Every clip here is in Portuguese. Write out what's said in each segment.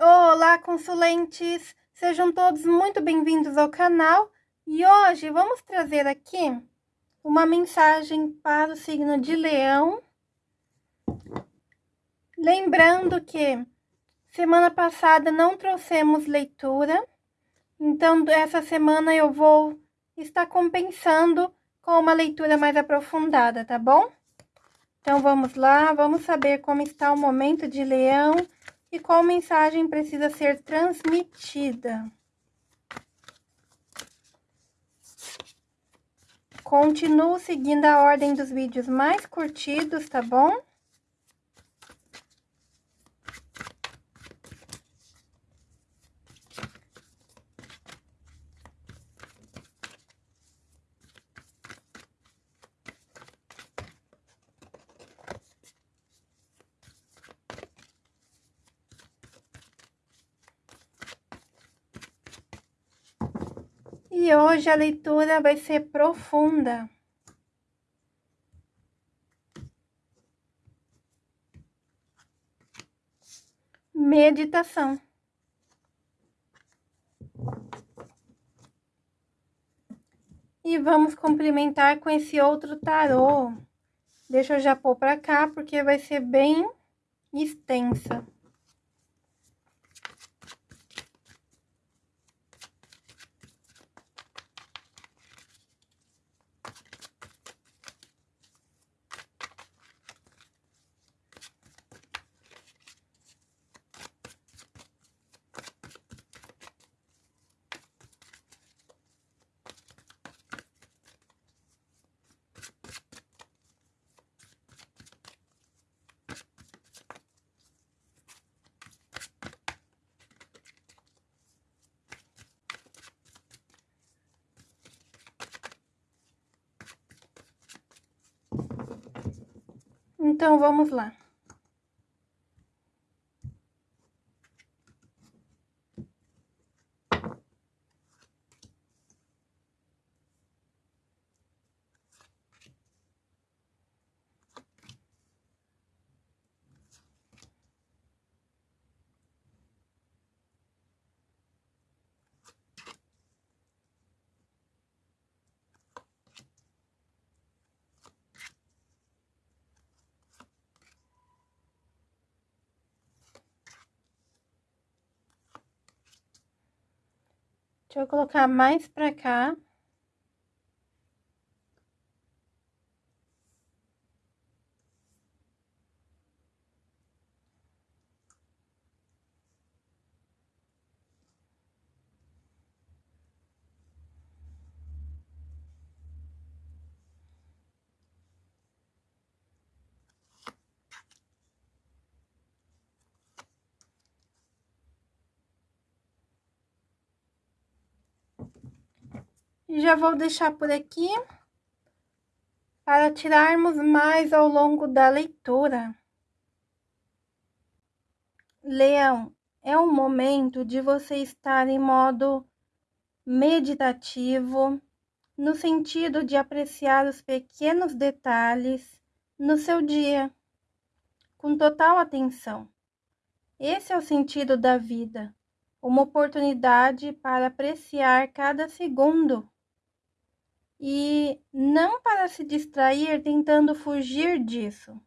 Olá, consulentes! Sejam todos muito bem-vindos ao canal e hoje vamos trazer aqui uma mensagem para o signo de Leão. Lembrando que semana passada não trouxemos leitura, então essa semana eu vou estar compensando com uma leitura mais aprofundada, tá bom? Então vamos lá, vamos saber como está o momento de Leão e qual mensagem precisa ser transmitida. Continuo seguindo a ordem dos vídeos mais curtidos, tá bom? E hoje a leitura vai ser profunda. Meditação. E vamos complementar com esse outro tarô. Deixa eu já pôr para cá, porque vai ser bem extensa. Então, vamos lá. Deixa eu colocar mais pra cá. E já vou deixar por aqui para tirarmos mais ao longo da leitura. Leão, é o momento de você estar em modo meditativo, no sentido de apreciar os pequenos detalhes no seu dia, com total atenção. Esse é o sentido da vida, uma oportunidade para apreciar cada segundo e não para se distrair tentando fugir disso.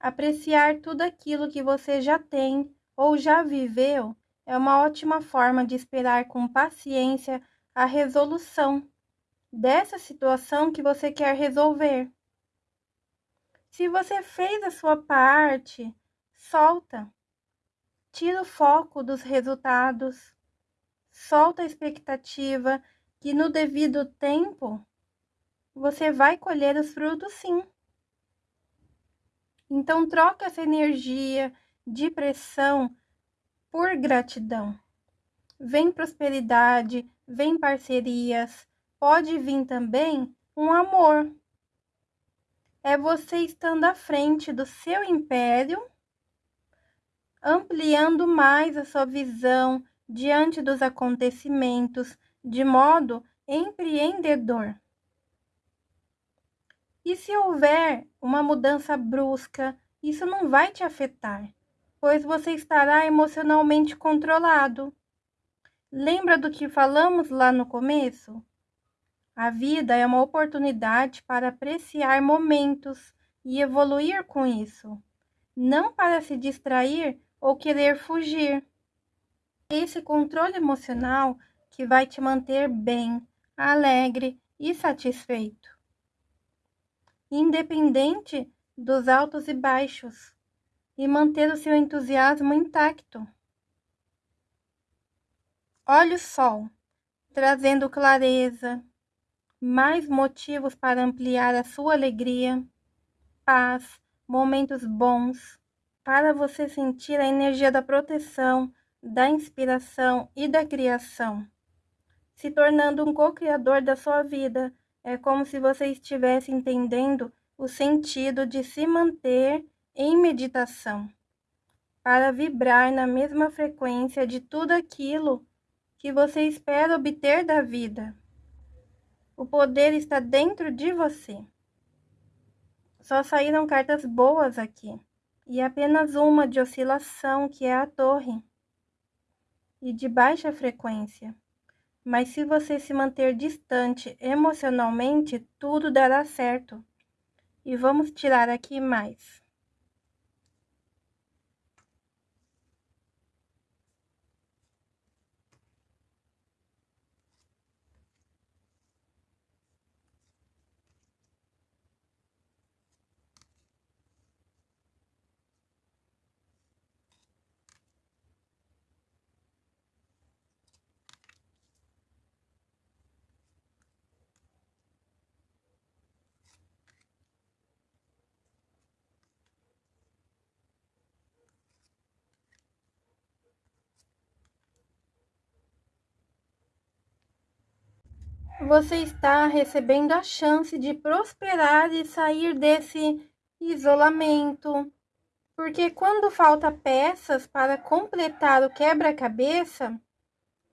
Apreciar tudo aquilo que você já tem ou já viveu é uma ótima forma de esperar com paciência a resolução dessa situação que você quer resolver. Se você fez a sua parte, solta. Tira o foco dos resultados solta a expectativa que no devido tempo você vai colher os frutos sim. Então troca essa energia de pressão por gratidão. Vem prosperidade, vem parcerias, pode vir também um amor. É você estando à frente do seu império, ampliando mais a sua visão, diante dos acontecimentos de modo empreendedor. E se houver uma mudança brusca isso não vai te afetar, pois você estará emocionalmente controlado. Lembra do que falamos lá no começo? A vida é uma oportunidade para apreciar momentos e evoluir com isso, não para se distrair ou querer fugir. Esse controle emocional que vai te manter bem, alegre e satisfeito. Independente dos altos e baixos, e manter o seu entusiasmo intacto. Olhe o sol, trazendo clareza, mais motivos para ampliar a sua alegria, paz, momentos bons, para você sentir a energia da proteção, da inspiração e da criação. Se tornando um co-criador da sua vida, é como se você estivesse entendendo o sentido de se manter em meditação, para vibrar na mesma frequência de tudo aquilo que você espera obter da vida. O poder está dentro de você. Só saíram cartas boas aqui, e apenas uma de oscilação, que é a torre, e de baixa frequência. Mas se você se manter distante emocionalmente, tudo dará certo. E vamos tirar aqui mais. Você está recebendo a chance de prosperar e sair desse isolamento. Porque quando falta peças para completar o quebra-cabeça,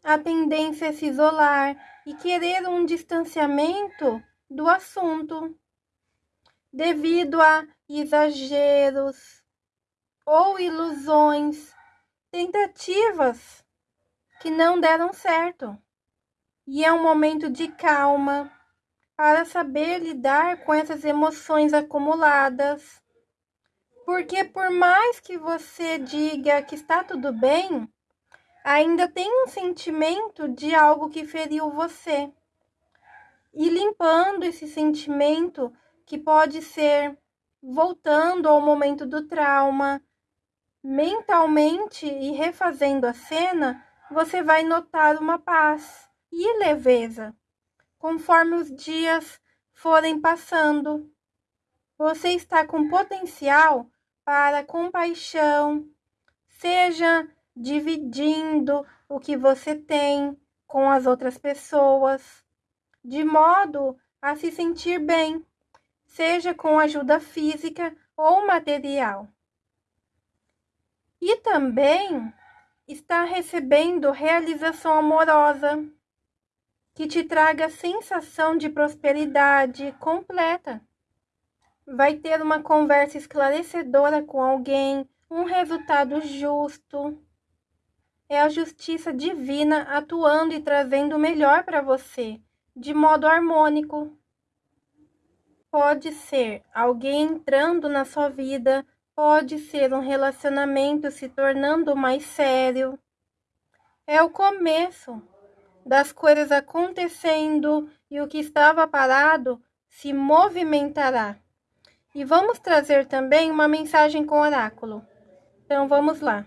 a tendência é se isolar e querer um distanciamento do assunto, devido a exageros ou ilusões, tentativas que não deram certo e é um momento de calma para saber lidar com essas emoções acumuladas. Porque por mais que você diga que está tudo bem, ainda tem um sentimento de algo que feriu você. E limpando esse sentimento, que pode ser voltando ao momento do trauma, mentalmente e refazendo a cena, você vai notar uma paz e leveza, conforme os dias forem passando. Você está com potencial para compaixão, seja dividindo o que você tem com as outras pessoas, de modo a se sentir bem, seja com ajuda física ou material. E também está recebendo realização amorosa que te traga sensação de prosperidade completa. Vai ter uma conversa esclarecedora com alguém, um resultado justo. É a justiça divina atuando e trazendo o melhor para você, de modo harmônico. Pode ser alguém entrando na sua vida, pode ser um relacionamento se tornando mais sério. É o começo das coisas acontecendo e o que estava parado se movimentará. E vamos trazer também uma mensagem com oráculo. Então vamos lá.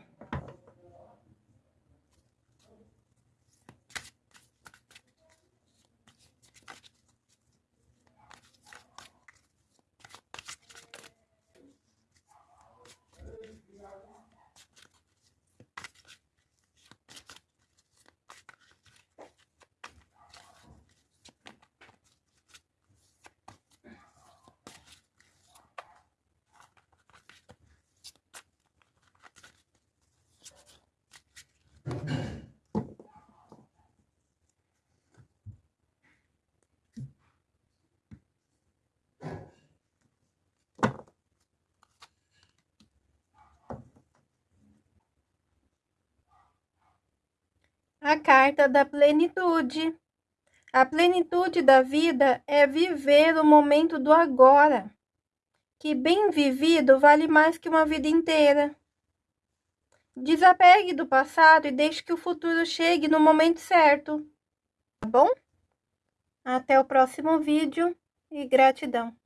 A carta da plenitude. A plenitude da vida é viver o momento do agora, que bem vivido vale mais que uma vida inteira. Desapegue do passado e deixe que o futuro chegue no momento certo. Tá bom? Até o próximo vídeo e gratidão.